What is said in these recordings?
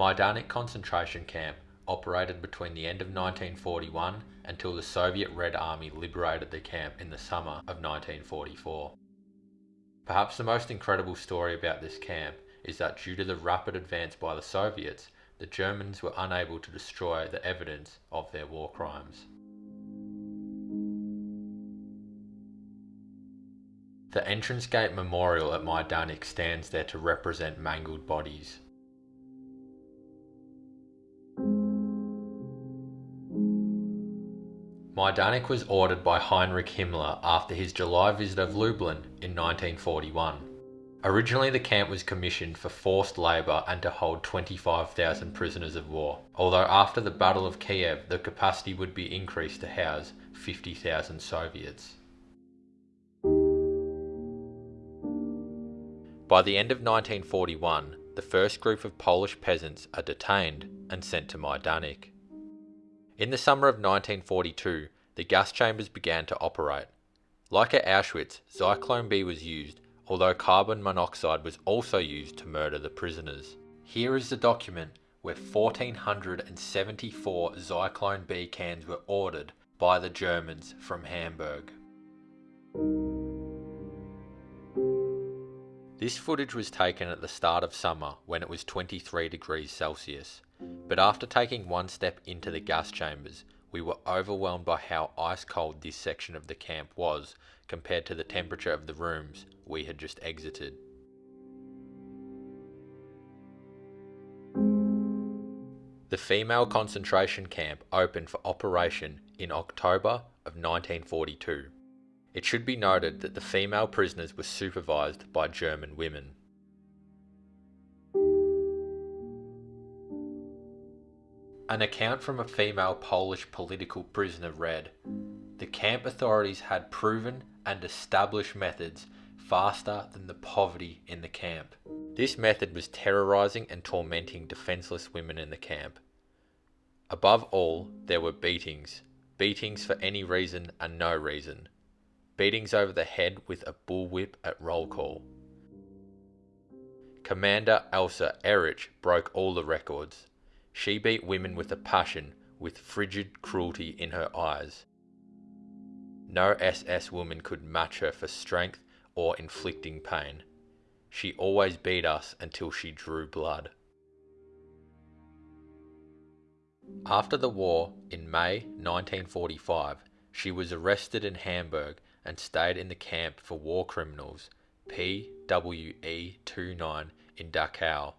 Majdanek concentration camp operated between the end of 1941 until the Soviet Red Army liberated the camp in the summer of 1944. Perhaps the most incredible story about this camp is that due to the rapid advance by the Soviets, the Germans were unable to destroy the evidence of their war crimes. The entrance gate memorial at Majdanek stands there to represent mangled bodies. Majdanek was ordered by Heinrich Himmler after his July visit of Lublin in 1941. Originally, the camp was commissioned for forced labour and to hold 25,000 prisoners of war, although after the Battle of Kiev, the capacity would be increased to house 50,000 Soviets. By the end of 1941, the first group of Polish peasants are detained and sent to Majdanek. In the summer of 1942, the gas chambers began to operate. Like at Auschwitz, Zyklon B was used although carbon monoxide was also used to murder the prisoners. Here is the document where 1474 Zyklon B cans were ordered by the Germans from Hamburg. This footage was taken at the start of summer when it was 23 degrees Celsius, but after taking one step into the gas chambers, we were overwhelmed by how ice cold this section of the camp was compared to the temperature of the rooms we had just exited. The female concentration camp opened for operation in October of 1942. It should be noted that the female prisoners were supervised by German women. An account from a female Polish political prisoner read The camp authorities had proven and established methods faster than the poverty in the camp. This method was terrorizing and tormenting defenseless women in the camp. Above all, there were beatings. Beatings for any reason and no reason. Beatings over the head with a bullwhip at roll call. Commander Elsa Ehrich broke all the records. She beat women with a passion, with frigid cruelty in her eyes. No SS woman could match her for strength or inflicting pain. She always beat us until she drew blood. After the war, in May 1945, she was arrested in Hamburg and stayed in the camp for war criminals PWE 29 in Dachau.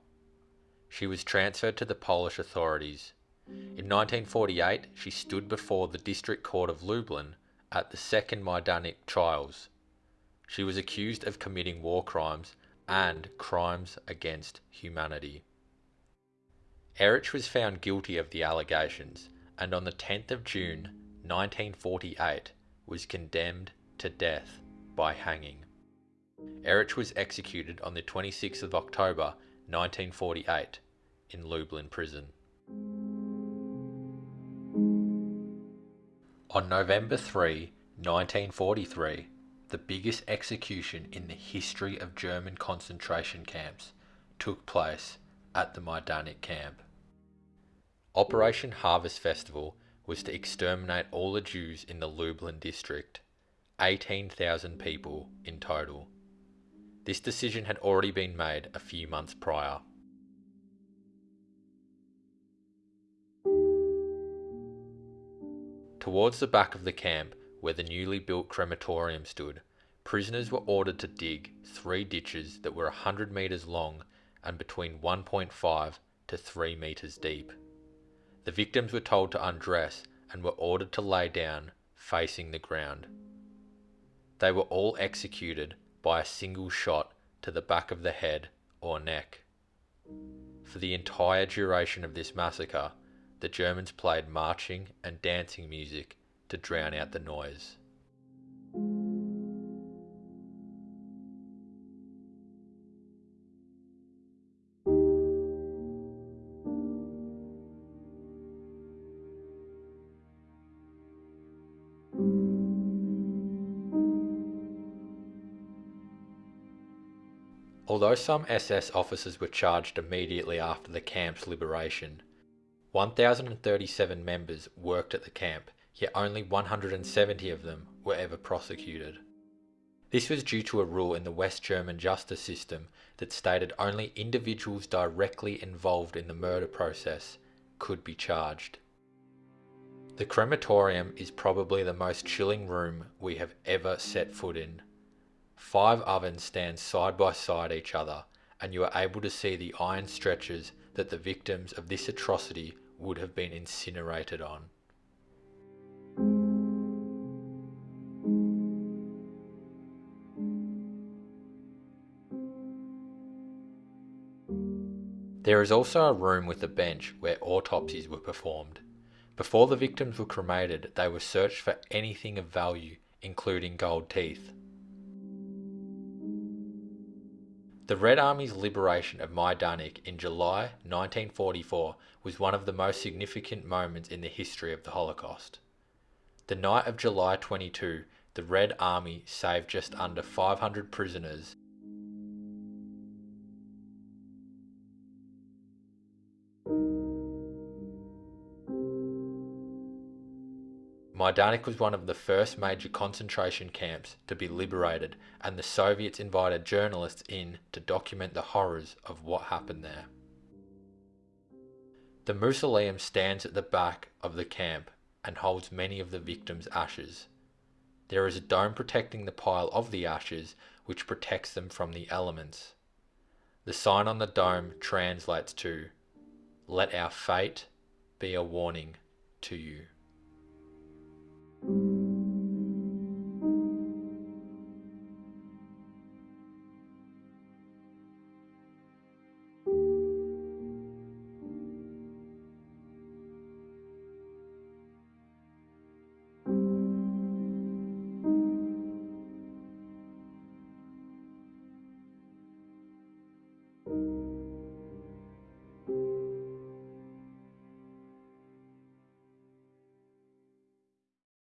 She was transferred to the Polish authorities. In 1948, she stood before the District Court of Lublin at the Second Majdanek trials. She was accused of committing war crimes and crimes against humanity. Ehrich was found guilty of the allegations and on the 10th of June 1948 was condemned to death by hanging. Ehrich was executed on the 26th of October 1948 in Lublin prison. On November 3, 1943, the biggest execution in the history of German concentration camps took place at the Majdanek camp. Operation Harvest Festival was to exterminate all the Jews in the Lublin district, 18,000 people in total. This decision had already been made a few months prior. Towards the back of the camp, where the newly built crematorium stood, prisoners were ordered to dig three ditches that were 100 metres long and between 1.5 to 3 metres deep. The victims were told to undress and were ordered to lay down facing the ground. They were all executed by a single shot to the back of the head or neck. For the entire duration of this massacre, the Germans played marching and dancing music to drown out the noise. Although some SS officers were charged immediately after the camp's liberation, 1,037 members worked at the camp, yet only 170 of them were ever prosecuted. This was due to a rule in the West German justice system that stated only individuals directly involved in the murder process could be charged. The crematorium is probably the most chilling room we have ever set foot in. Five ovens stand side by side each other, and you are able to see the iron stretchers that the victims of this atrocity would have been incinerated on. There is also a room with a bench where autopsies were performed. Before the victims were cremated, they were searched for anything of value, including gold teeth. The Red Army's liberation of Majdanek in July 1944 was one of the most significant moments in the history of the Holocaust. The night of July 22, the Red Army saved just under 500 prisoners Majdanek was one of the first major concentration camps to be liberated, and the Soviets invited journalists in to document the horrors of what happened there. The mausoleum stands at the back of the camp and holds many of the victims' ashes. There is a dome protecting the pile of the ashes, which protects them from the elements. The sign on the dome translates to, Let our fate be a warning to you. Thank you.